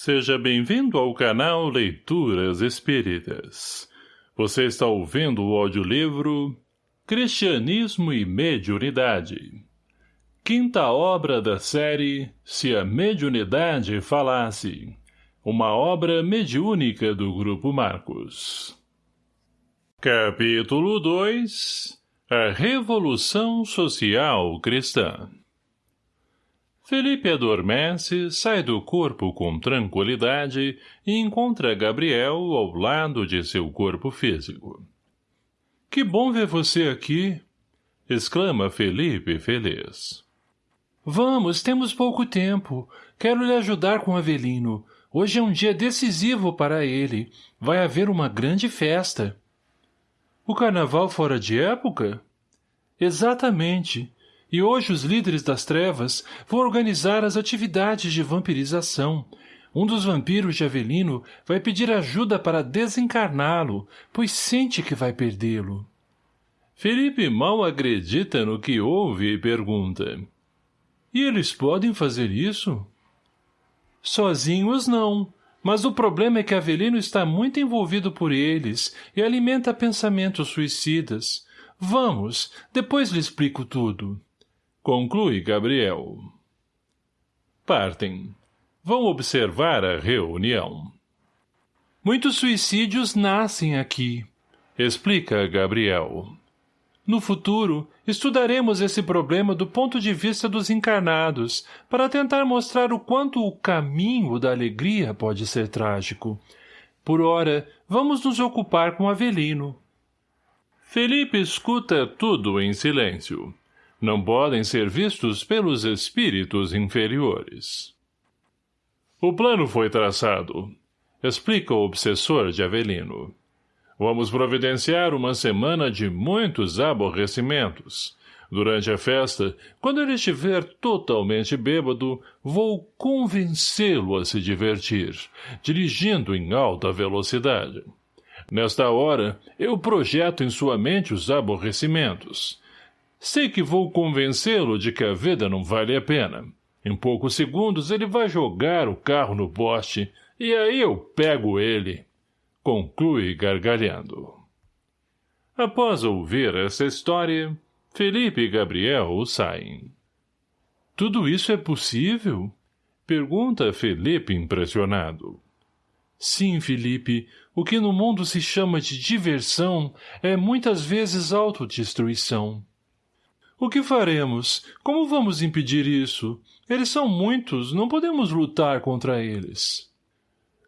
Seja bem-vindo ao canal Leituras Espíritas. Você está ouvindo o audiolivro Cristianismo e Mediunidade. Quinta obra da série Se a Mediunidade Falasse. Uma obra mediúnica do Grupo Marcos. Capítulo 2 A Revolução Social Cristã Felipe adormece, sai do corpo com tranquilidade e encontra Gabriel ao lado de seu corpo físico. — Que bom ver você aqui! — exclama Felipe feliz. — Vamos, temos pouco tempo. Quero lhe ajudar com Avelino. Hoje é um dia decisivo para ele. Vai haver uma grande festa. — O carnaval fora de época? — Exatamente. E hoje os líderes das trevas vão organizar as atividades de vampirização. Um dos vampiros de Avelino vai pedir ajuda para desencarná-lo, pois sente que vai perdê-lo. Felipe mal acredita no que ouve e pergunta. E eles podem fazer isso? Sozinhos não, mas o problema é que Avelino está muito envolvido por eles e alimenta pensamentos suicidas. Vamos, depois lhe explico tudo. Conclui Gabriel. Partem. Vão observar a reunião. Muitos suicídios nascem aqui, explica Gabriel. No futuro, estudaremos esse problema do ponto de vista dos encarnados, para tentar mostrar o quanto o caminho da alegria pode ser trágico. Por ora, vamos nos ocupar com Avelino. Felipe escuta tudo em silêncio não podem ser vistos pelos espíritos inferiores. O plano foi traçado, explica o obsessor de Avelino. Vamos providenciar uma semana de muitos aborrecimentos. Durante a festa, quando ele estiver totalmente bêbado, vou convencê-lo a se divertir, dirigindo em alta velocidade. Nesta hora, eu projeto em sua mente os aborrecimentos, Sei que vou convencê-lo de que a vida não vale a pena. Em poucos segundos ele vai jogar o carro no poste, e aí eu pego ele. Conclui gargalhando. Após ouvir essa história, Felipe e Gabriel saem. Tudo isso é possível? Pergunta Felipe impressionado. Sim, Felipe, o que no mundo se chama de diversão é muitas vezes autodestruição. O que faremos? Como vamos impedir isso? Eles são muitos, não podemos lutar contra eles.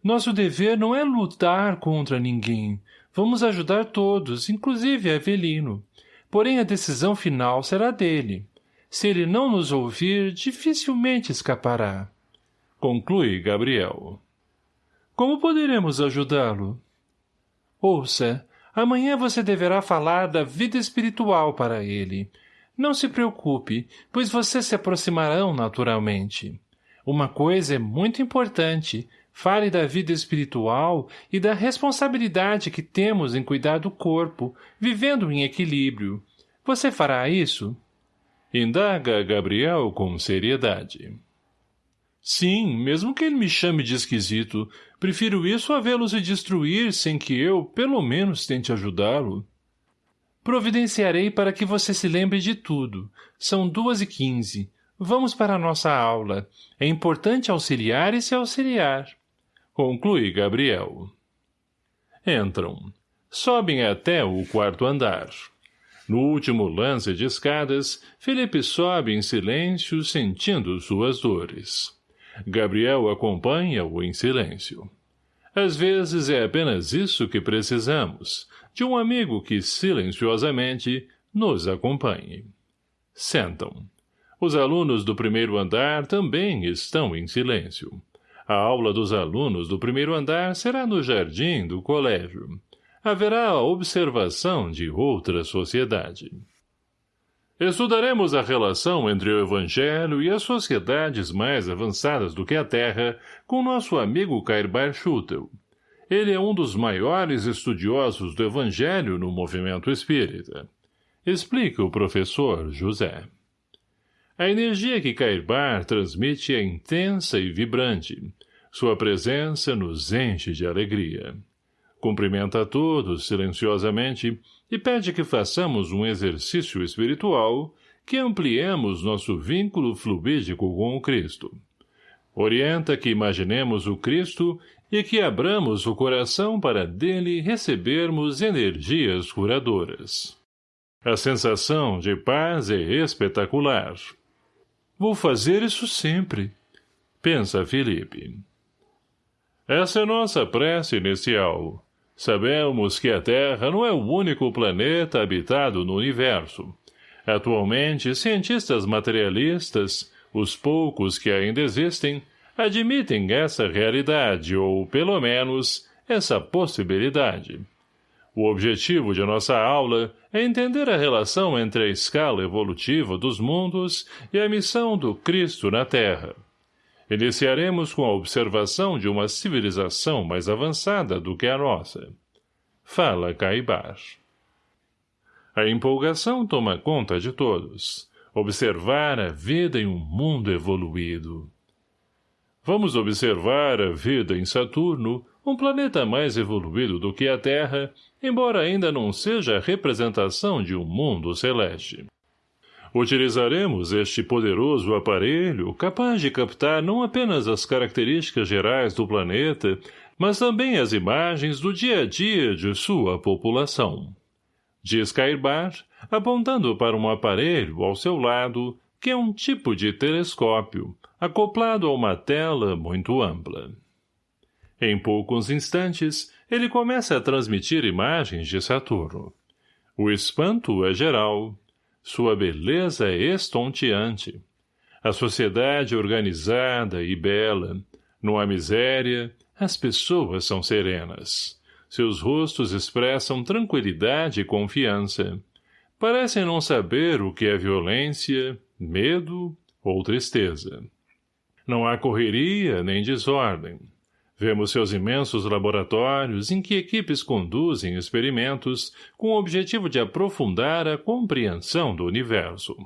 Nosso dever não é lutar contra ninguém. Vamos ajudar todos, inclusive Avelino. Porém, a decisão final será dele. Se ele não nos ouvir, dificilmente escapará. Conclui Gabriel. Como poderemos ajudá-lo? Ouça, amanhã você deverá falar da vida espiritual para ele, não se preocupe, pois vocês se aproximarão naturalmente. Uma coisa é muito importante, fale da vida espiritual e da responsabilidade que temos em cuidar do corpo, vivendo em equilíbrio. Você fará isso? Indaga Gabriel com seriedade. Sim, mesmo que ele me chame de esquisito, prefiro isso a vê-lo se destruir sem que eu, pelo menos, tente ajudá-lo. Providenciarei para que você se lembre de tudo. São duas e quinze. Vamos para a nossa aula. É importante auxiliar e se auxiliar. Conclui Gabriel. Entram. Sobem até o quarto andar. No último lance de escadas, Felipe sobe em silêncio, sentindo suas dores. Gabriel acompanha-o em silêncio. Às vezes é apenas isso que precisamos, de um amigo que, silenciosamente, nos acompanhe. Sentam. Os alunos do primeiro andar também estão em silêncio. A aula dos alunos do primeiro andar será no jardim do colégio. Haverá a observação de outra sociedade. Estudaremos a relação entre o Evangelho e as sociedades mais avançadas do que a Terra com nosso amigo Cairbar Schutel, ele é um dos maiores estudiosos do Evangelho no movimento espírita. Explica o professor José. A energia que Cairbar transmite é intensa e vibrante. Sua presença nos enche de alegria. Cumprimenta a todos silenciosamente e pede que façamos um exercício espiritual que ampliemos nosso vínculo fluídico com o Cristo. Orienta que imaginemos o Cristo e que abramos o coração para dele recebermos energias curadoras. A sensação de paz é espetacular. Vou fazer isso sempre, pensa Felipe. Essa é nossa prece inicial. Sabemos que a Terra não é o único planeta habitado no universo. Atualmente, cientistas materialistas, os poucos que ainda existem, admitem essa realidade ou, pelo menos, essa possibilidade. O objetivo de nossa aula é entender a relação entre a escala evolutiva dos mundos e a missão do Cristo na Terra. Iniciaremos com a observação de uma civilização mais avançada do que a nossa. Fala Caibar. A empolgação toma conta de todos. Observar a vida em um mundo evoluído. Vamos observar a vida em Saturno, um planeta mais evoluído do que a Terra, embora ainda não seja a representação de um mundo celeste. Utilizaremos este poderoso aparelho capaz de captar não apenas as características gerais do planeta, mas também as imagens do dia a dia de sua população. Diz Cairbar, apontando para um aparelho ao seu lado, que é um tipo de telescópio, acoplado a uma tela muito ampla. Em poucos instantes, ele começa a transmitir imagens de Saturno. O espanto é geral, sua beleza é estonteante. A sociedade organizada e bela. Não há miséria, as pessoas são serenas. Seus rostos expressam tranquilidade e confiança. Parecem não saber o que é violência, medo ou tristeza. Não há correria nem desordem. Vemos seus imensos laboratórios em que equipes conduzem experimentos com o objetivo de aprofundar a compreensão do universo.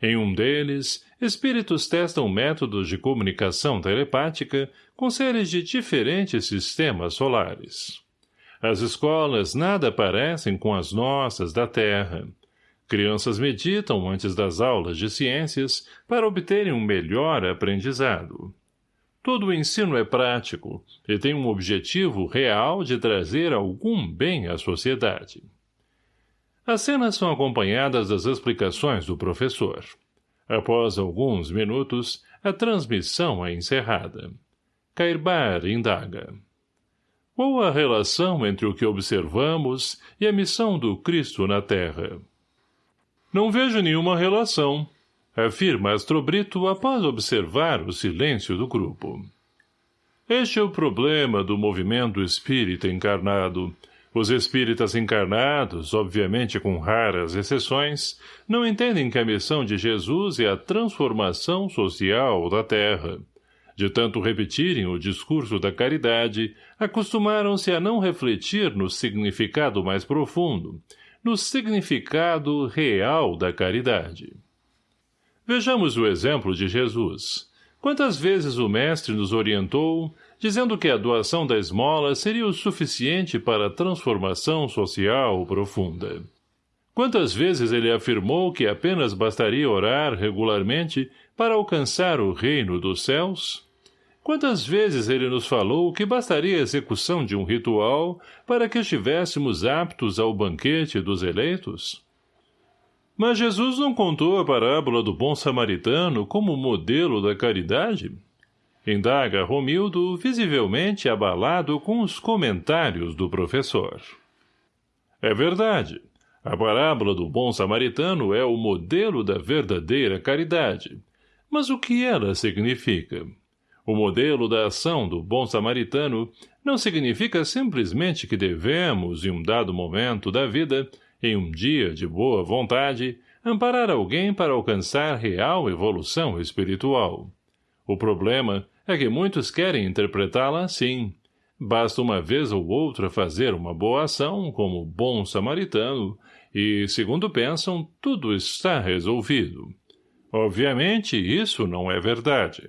Em um deles, espíritos testam métodos de comunicação telepática com seres de diferentes sistemas solares. As escolas nada parecem com as nossas da Terra. Crianças meditam antes das aulas de ciências para obterem um melhor aprendizado. Todo o ensino é prático e tem um objetivo real de trazer algum bem à sociedade. As cenas são acompanhadas das explicações do professor. Após alguns minutos, a transmissão é encerrada. Cairbar indaga. Qual a relação entre o que observamos e a missão do Cristo na Terra? Não vejo nenhuma relação, afirma Astrobrito após observar o silêncio do grupo. Este é o problema do movimento espírita encarnado. Os espíritas encarnados, obviamente com raras exceções, não entendem que a missão de Jesus é a transformação social da Terra. De tanto repetirem o discurso da caridade, acostumaram-se a não refletir no significado mais profundo, no significado real da caridade. Vejamos o exemplo de Jesus. Quantas vezes o Mestre nos orientou, dizendo que a doação da esmola seria o suficiente para a transformação social profunda. Quantas vezes ele afirmou que apenas bastaria orar regularmente para alcançar o reino dos céus? Quantas vezes ele nos falou que bastaria a execução de um ritual para que estivéssemos aptos ao banquete dos eleitos? Mas Jesus não contou a parábola do bom samaritano como modelo da caridade? Indaga Romildo, visivelmente abalado com os comentários do professor. É verdade. A parábola do bom samaritano é o modelo da verdadeira caridade. Mas o que ela significa? O modelo da ação do bom samaritano não significa simplesmente que devemos, em um dado momento da vida, em um dia de boa vontade, amparar alguém para alcançar real evolução espiritual. O problema é que muitos querem interpretá-la assim. Basta uma vez ou outra fazer uma boa ação, como bom samaritano, e, segundo pensam, tudo está resolvido. Obviamente, isso não é verdade.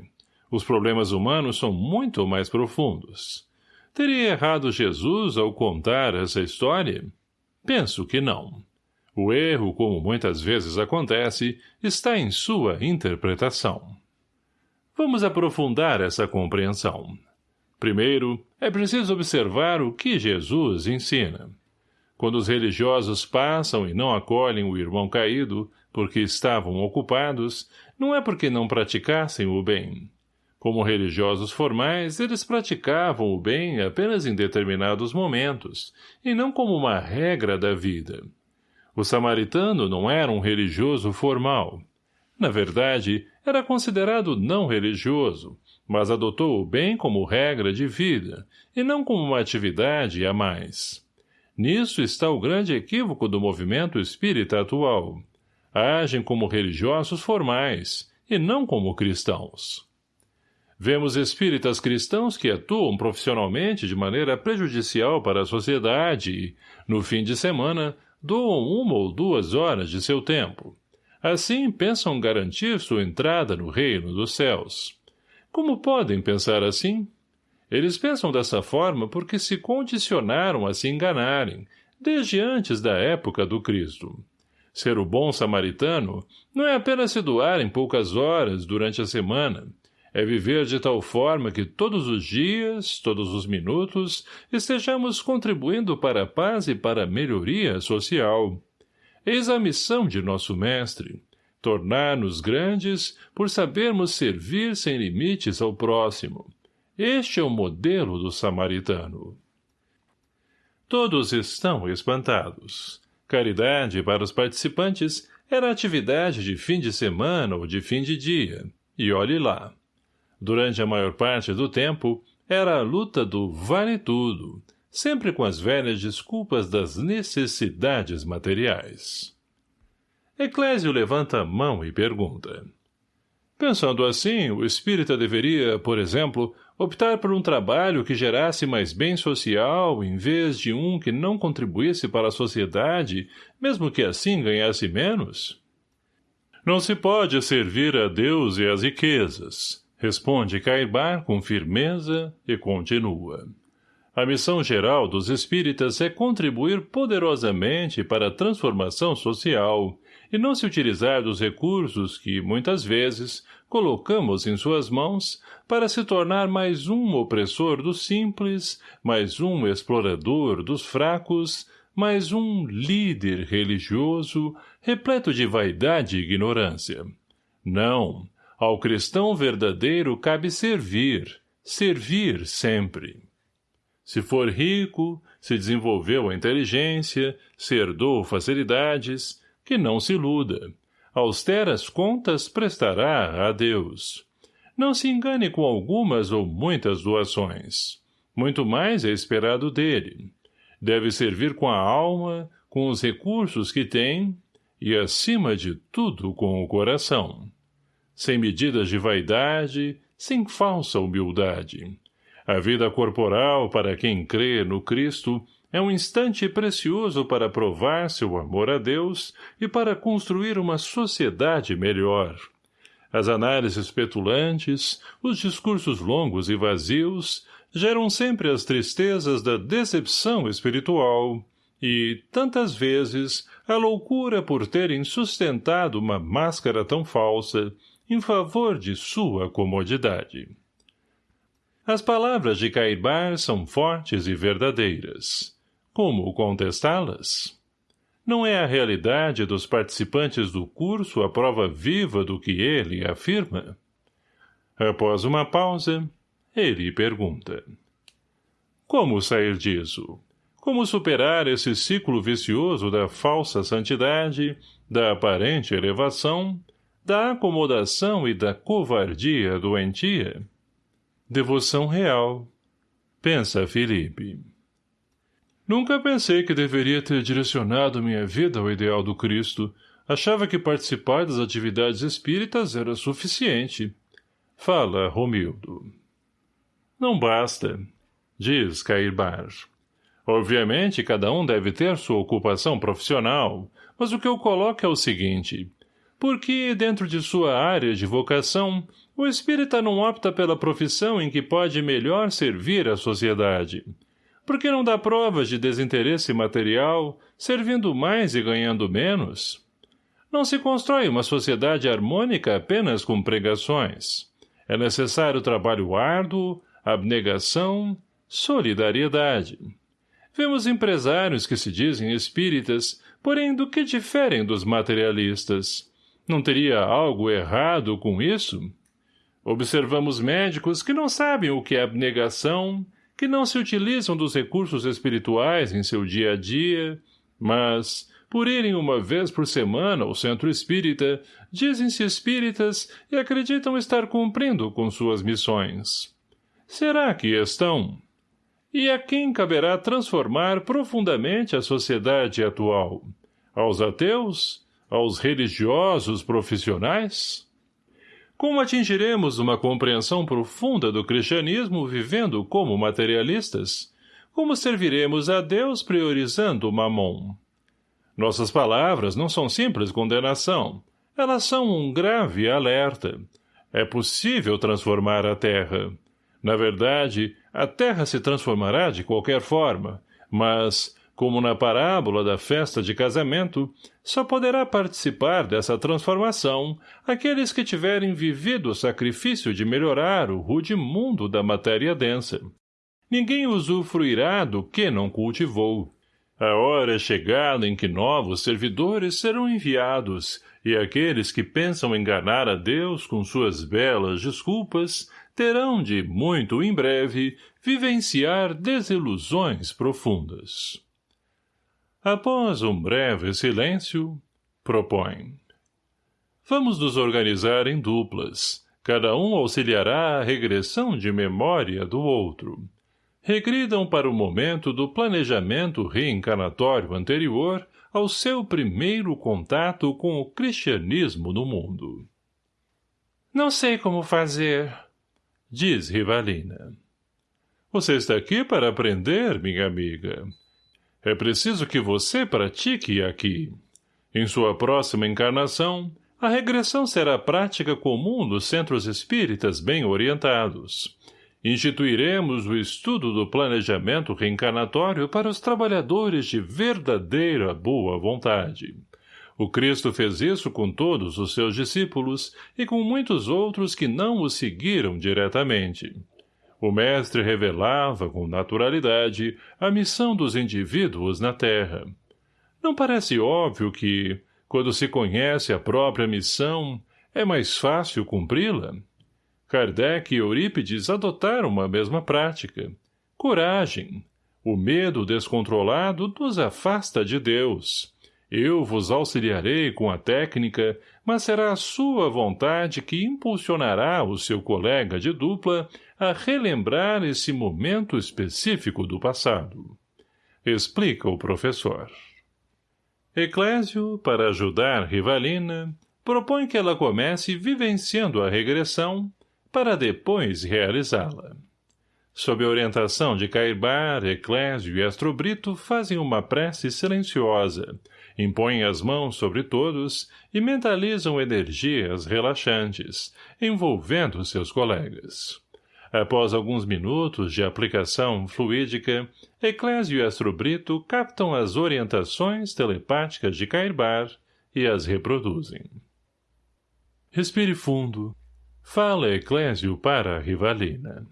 Os problemas humanos são muito mais profundos. Teria errado Jesus ao contar essa história? Penso que não. O erro, como muitas vezes acontece, está em sua interpretação. Vamos aprofundar essa compreensão. Primeiro, é preciso observar o que Jesus ensina. Quando os religiosos passam e não acolhem o irmão caído, porque estavam ocupados, não é porque não praticassem o bem. Como religiosos formais, eles praticavam o bem apenas em determinados momentos, e não como uma regra da vida. O samaritano não era um religioso formal. Na verdade, era considerado não religioso, mas adotou o bem como regra de vida, e não como uma atividade a mais. Nisso está o grande equívoco do movimento espírita atual. Agem como religiosos formais, e não como cristãos. Vemos espíritas cristãos que atuam profissionalmente de maneira prejudicial para a sociedade e, no fim de semana, doam uma ou duas horas de seu tempo. Assim pensam garantir sua entrada no reino dos céus. Como podem pensar assim? Eles pensam dessa forma porque se condicionaram a se enganarem, desde antes da época do Cristo. Ser o bom samaritano não é apenas se doar em poucas horas durante a semana, é viver de tal forma que todos os dias, todos os minutos, estejamos contribuindo para a paz e para a melhoria social. Eis a missão de nosso mestre, tornar-nos grandes por sabermos servir sem limites ao próximo. Este é o modelo do samaritano. Todos estão espantados. Caridade para os participantes era atividade de fim de semana ou de fim de dia. E olhe lá durante a maior parte do tempo, era a luta do vale tudo, sempre com as velhas desculpas das necessidades materiais. Eclésio levanta a mão e pergunta. Pensando assim, o espírita deveria, por exemplo, optar por um trabalho que gerasse mais bem social em vez de um que não contribuísse para a sociedade, mesmo que assim ganhasse menos? Não se pode servir a Deus e às riquezas, Responde Caibar com firmeza e continua. A missão geral dos espíritas é contribuir poderosamente para a transformação social e não se utilizar dos recursos que, muitas vezes, colocamos em suas mãos para se tornar mais um opressor dos simples, mais um explorador dos fracos, mais um líder religioso repleto de vaidade e ignorância. Não, ao cristão verdadeiro cabe servir, servir sempre. Se for rico, se desenvolveu a inteligência, se herdou facilidades, que não se iluda. Austeras contas prestará a Deus. Não se engane com algumas ou muitas doações. Muito mais é esperado dele. Deve servir com a alma, com os recursos que tem, e acima de tudo com o coração sem medidas de vaidade, sem falsa humildade. A vida corporal, para quem crê no Cristo, é um instante precioso para provar seu amor a Deus e para construir uma sociedade melhor. As análises petulantes, os discursos longos e vazios, geram sempre as tristezas da decepção espiritual e, tantas vezes, a loucura por terem sustentado uma máscara tão falsa, em favor de sua comodidade. As palavras de Caibar são fortes e verdadeiras. Como contestá-las? Não é a realidade dos participantes do curso a prova viva do que ele afirma? Após uma pausa, ele pergunta. Como sair disso? Como superar esse ciclo vicioso da falsa santidade, da aparente elevação da acomodação e da covardia doentia? Devoção real. Pensa Felipe. Nunca pensei que deveria ter direcionado minha vida ao ideal do Cristo. Achava que participar das atividades espíritas era suficiente. Fala, Romildo. Não basta, diz Cairbar. Obviamente, cada um deve ter sua ocupação profissional, mas o que eu coloco é o seguinte porque, dentro de sua área de vocação, o espírita não opta pela profissão em que pode melhor servir a sociedade. Porque não dá provas de desinteresse material, servindo mais e ganhando menos? Não se constrói uma sociedade harmônica apenas com pregações. É necessário trabalho árduo, abnegação, solidariedade. Vemos empresários que se dizem espíritas, porém do que diferem dos materialistas. Não teria algo errado com isso? Observamos médicos que não sabem o que é abnegação, que não se utilizam dos recursos espirituais em seu dia a dia, mas, por irem uma vez por semana ao centro espírita, dizem-se espíritas e acreditam estar cumprindo com suas missões. Será que estão? E a quem caberá transformar profundamente a sociedade atual? Aos ateus? Aos religiosos profissionais? Como atingiremos uma compreensão profunda do cristianismo vivendo como materialistas? Como serviremos a Deus priorizando o mamon? Nossas palavras não são simples condenação. Elas são um grave alerta. É possível transformar a terra. Na verdade, a terra se transformará de qualquer forma, mas, como na parábola da festa de casamento, só poderá participar dessa transformação aqueles que tiverem vivido o sacrifício de melhorar o rude mundo da matéria densa. Ninguém usufruirá do que não cultivou. A hora é chegada em que novos servidores serão enviados, e aqueles que pensam enganar a Deus com suas belas desculpas terão de, muito em breve, vivenciar desilusões profundas. Após um breve silêncio, propõe. Vamos nos organizar em duplas. Cada um auxiliará a regressão de memória do outro. Regridam para o momento do planejamento reencarnatório anterior ao seu primeiro contato com o cristianismo no mundo. Não sei como fazer, diz Rivalina. Você está aqui para aprender, minha amiga. É preciso que você pratique aqui. Em sua próxima encarnação, a regressão será prática comum dos centros espíritas bem orientados. Instituiremos o estudo do planejamento reencarnatório para os trabalhadores de verdadeira boa vontade. O Cristo fez isso com todos os seus discípulos e com muitos outros que não o seguiram diretamente. O mestre revelava, com naturalidade, a missão dos indivíduos na Terra. Não parece óbvio que, quando se conhece a própria missão, é mais fácil cumpri-la? Kardec e Eurípides adotaram uma mesma prática. Coragem. O medo descontrolado nos afasta de Deus. Eu vos auxiliarei com a técnica, mas será a sua vontade que impulsionará o seu colega de dupla a relembrar esse momento específico do passado. Explica o professor. Eclésio, para ajudar Rivalina, propõe que ela comece vivenciando a regressão para depois realizá-la. Sob a orientação de Cairbar, Eclésio e Astrobrito fazem uma prece silenciosa, impõem as mãos sobre todos e mentalizam energias relaxantes, envolvendo seus colegas. Após alguns minutos de aplicação fluídica, Eclésio e Astrobrito captam as orientações telepáticas de Cairbar e as reproduzem. Respire fundo. Fala Eclésio para a Rivalina.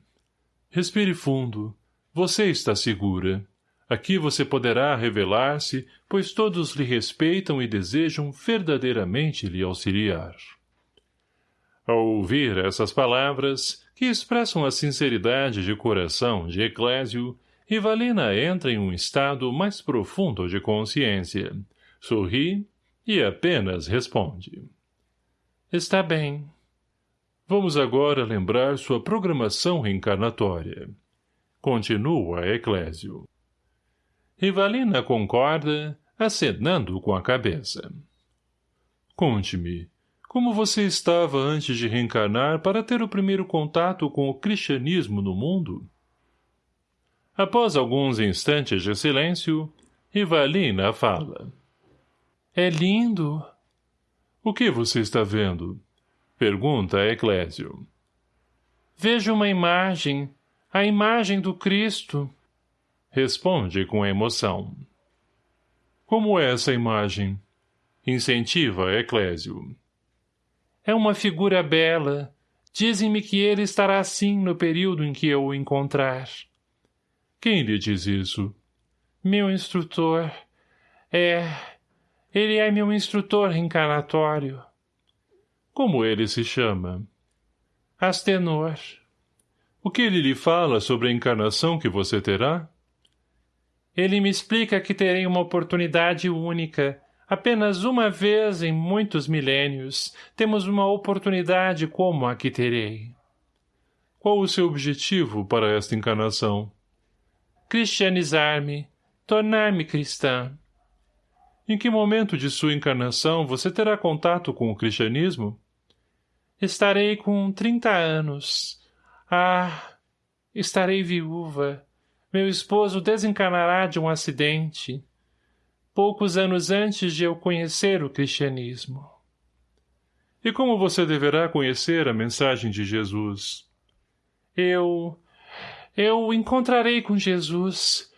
Respire fundo. Você está segura. Aqui você poderá revelar-se, pois todos lhe respeitam e desejam verdadeiramente lhe auxiliar. Ao ouvir essas palavras, que expressam a sinceridade de coração de Eclésio, Rivalina entra em um estado mais profundo de consciência, sorri e apenas responde. Está bem. Vamos agora lembrar sua programação reencarnatória. Continua Eclésio. Rivalina concorda, acenando com a cabeça. Conte-me, como você estava antes de reencarnar para ter o primeiro contato com o cristianismo no mundo? Após alguns instantes de silêncio, Rivalina fala. É lindo. O que você está vendo? Pergunta Eclésio. Vejo uma imagem, a imagem do Cristo. Responde com emoção. Como é essa imagem? Incentiva Eclésio. É uma figura bela. Dizem-me que ele estará assim no período em que eu o encontrar. Quem lhe diz isso? Meu instrutor. É... Ele é meu instrutor reencarnatório. Como ele se chama? Astenor. O que ele lhe fala sobre a encarnação que você terá? Ele me explica que terei uma oportunidade única. Apenas uma vez em muitos milênios temos uma oportunidade como a que terei. Qual o seu objetivo para esta encarnação? Cristianizar-me, tornar-me cristã. Em que momento de sua encarnação você terá contato com o cristianismo? Estarei com trinta anos. Ah, estarei viúva. Meu esposo desencarnará de um acidente. Poucos anos antes de eu conhecer o cristianismo. E como você deverá conhecer a mensagem de Jesus? Eu... eu encontrarei com Jesus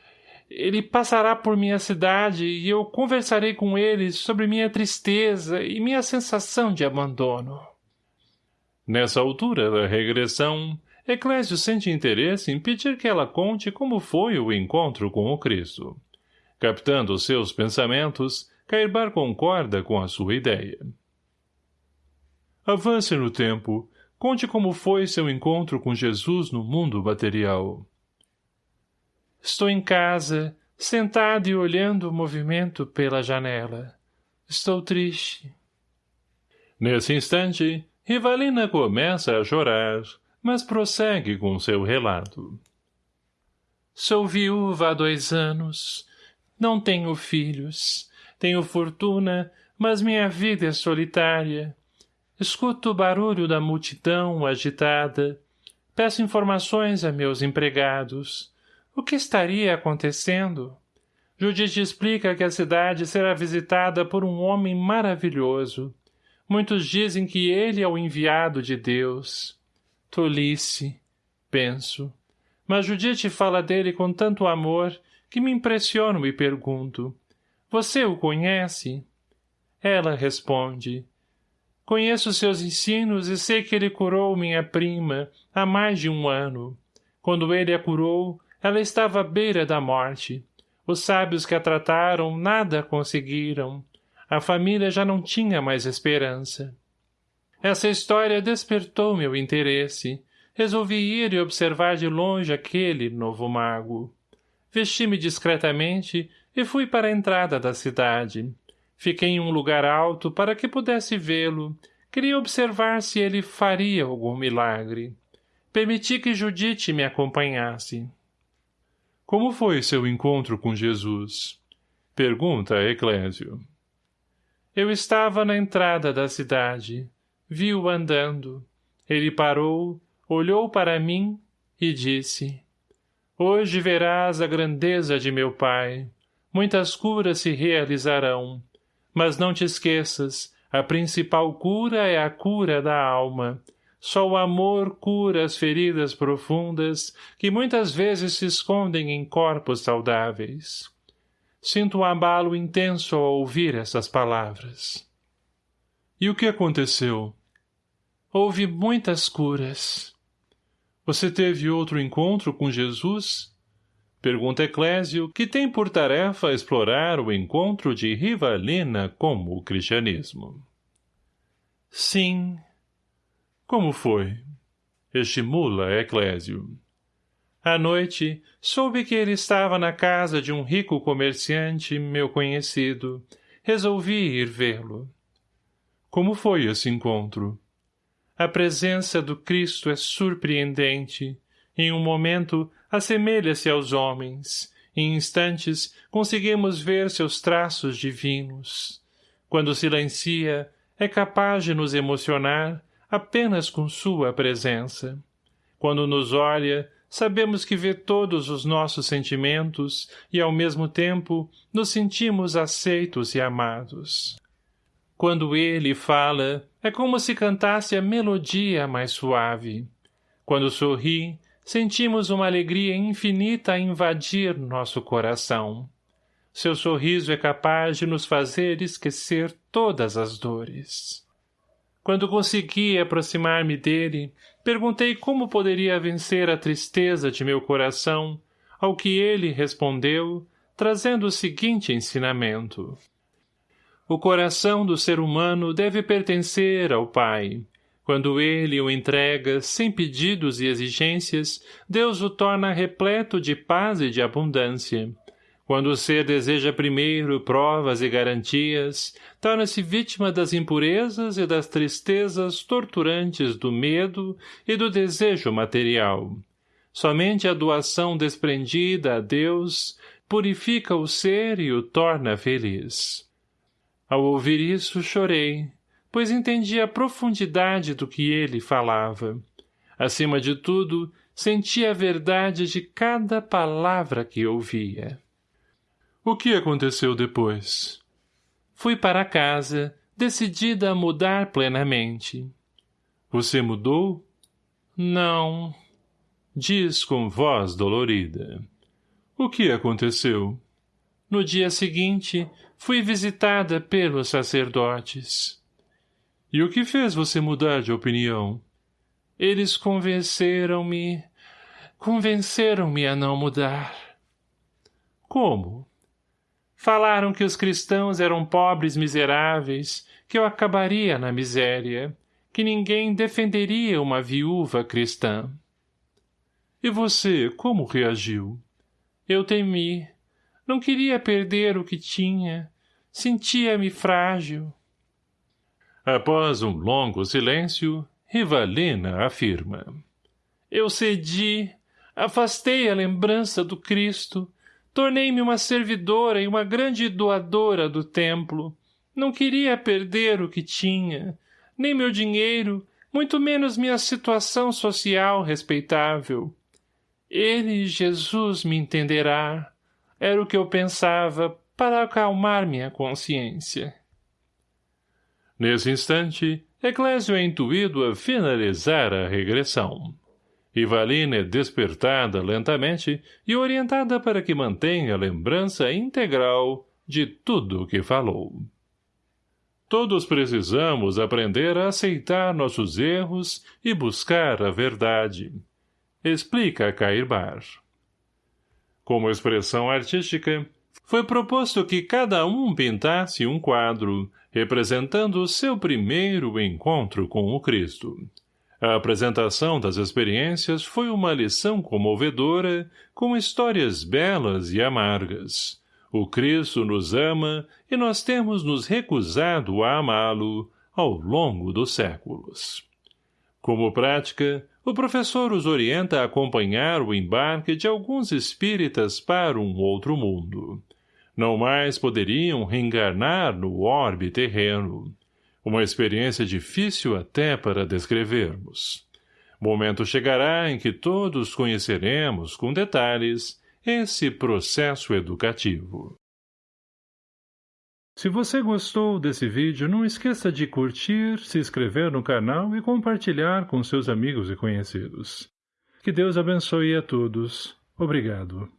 ele passará por minha cidade e eu conversarei com ele sobre minha tristeza e minha sensação de abandono. Nessa altura da regressão, Eclésio sente interesse em pedir que ela conte como foi o encontro com o Cristo. Captando seus pensamentos, Cairbar concorda com a sua ideia. Avance no tempo. Conte como foi seu encontro com Jesus no mundo material. Estou em casa, sentado e olhando o movimento pela janela. Estou triste. Nesse instante, Rivalina começa a chorar, mas prossegue com seu relato. Sou viúva há dois anos. Não tenho filhos. Tenho fortuna, mas minha vida é solitária. Escuto o barulho da multidão agitada. Peço informações a meus empregados. O que estaria acontecendo? Judite explica que a cidade será visitada por um homem maravilhoso. Muitos dizem que ele é o enviado de Deus. Tolice, penso. Mas Judite fala dele com tanto amor que me impressiono e pergunto. Você o conhece? Ela responde. Conheço seus ensinos e sei que ele curou minha prima há mais de um ano. Quando ele a curou, ela estava à beira da morte. Os sábios que a trataram nada conseguiram. A família já não tinha mais esperança. Essa história despertou meu interesse. Resolvi ir e observar de longe aquele novo mago. Vesti-me discretamente e fui para a entrada da cidade. Fiquei em um lugar alto para que pudesse vê-lo. Queria observar se ele faria algum milagre. Permiti que Judite me acompanhasse. Como foi seu encontro com Jesus? Pergunta Eclésio. Eu estava na entrada da cidade. Vi-o andando. Ele parou, olhou para mim e disse, Hoje verás a grandeza de meu Pai. Muitas curas se realizarão. Mas não te esqueças, a principal cura é a cura da alma, só o amor cura as feridas profundas que muitas vezes se escondem em corpos saudáveis. Sinto um abalo intenso ao ouvir essas palavras. E o que aconteceu? Houve muitas curas. Você teve outro encontro com Jesus? Pergunta Eclésio, que tem por tarefa explorar o encontro de Rivalina com o cristianismo. Sim, como foi? Estimula Eclésio. À noite, soube que ele estava na casa de um rico comerciante, meu conhecido. Resolvi ir vê-lo. Como foi esse encontro? A presença do Cristo é surpreendente. Em um momento, assemelha-se aos homens. Em instantes, conseguimos ver seus traços divinos. Quando silencia, é capaz de nos emocionar apenas com sua presença. Quando nos olha, sabemos que vê todos os nossos sentimentos e, ao mesmo tempo, nos sentimos aceitos e amados. Quando ele fala, é como se cantasse a melodia mais suave. Quando sorri, sentimos uma alegria infinita invadir nosso coração. Seu sorriso é capaz de nos fazer esquecer todas as dores. Quando consegui aproximar-me dele, perguntei como poderia vencer a tristeza de meu coração, ao que ele respondeu, trazendo o seguinte ensinamento. O coração do ser humano deve pertencer ao Pai, quando ele o entrega, sem pedidos e exigências, Deus o torna repleto de paz e de abundância. Quando o ser deseja primeiro provas e garantias, torna-se vítima das impurezas e das tristezas torturantes do medo e do desejo material. Somente a doação desprendida a Deus purifica o ser e o torna feliz. Ao ouvir isso, chorei, pois entendi a profundidade do que ele falava. Acima de tudo, senti a verdade de cada palavra que ouvia. O que aconteceu depois? Fui para casa, decidida a mudar plenamente. Você mudou? Não. Diz com voz dolorida. O que aconteceu? No dia seguinte, fui visitada pelos sacerdotes. E o que fez você mudar de opinião? Eles convenceram-me... Convenceram-me a não mudar. Como? Falaram que os cristãos eram pobres miseráveis, que eu acabaria na miséria, que ninguém defenderia uma viúva cristã. E você, como reagiu? Eu temi. Não queria perder o que tinha. Sentia-me frágil. Após um longo silêncio, Rivalina afirma. Eu cedi, afastei a lembrança do Cristo, tornei-me uma servidora e uma grande doadora do templo. Não queria perder o que tinha, nem meu dinheiro, muito menos minha situação social respeitável. Ele, Jesus, me entenderá. Era o que eu pensava para acalmar minha consciência. Nesse instante, Eclésio é intuído a finalizar a regressão. Ivalina é despertada lentamente e orientada para que mantenha a lembrança integral de tudo o que falou. Todos precisamos aprender a aceitar nossos erros e buscar a verdade. Explica Cairbar. Como expressão artística, foi proposto que cada um pintasse um quadro, representando o seu primeiro encontro com o Cristo. A apresentação das experiências foi uma lição comovedora, com histórias belas e amargas. O Cristo nos ama e nós temos nos recusado a amá-lo ao longo dos séculos. Como prática, o professor os orienta a acompanhar o embarque de alguns espíritas para um outro mundo. Não mais poderiam reencarnar no orbe terreno. Uma experiência difícil até para descrevermos. Momento chegará em que todos conheceremos, com detalhes, esse processo educativo. Se você gostou desse vídeo, não esqueça de curtir, se inscrever no canal e compartilhar com seus amigos e conhecidos. Que Deus abençoe a todos. Obrigado.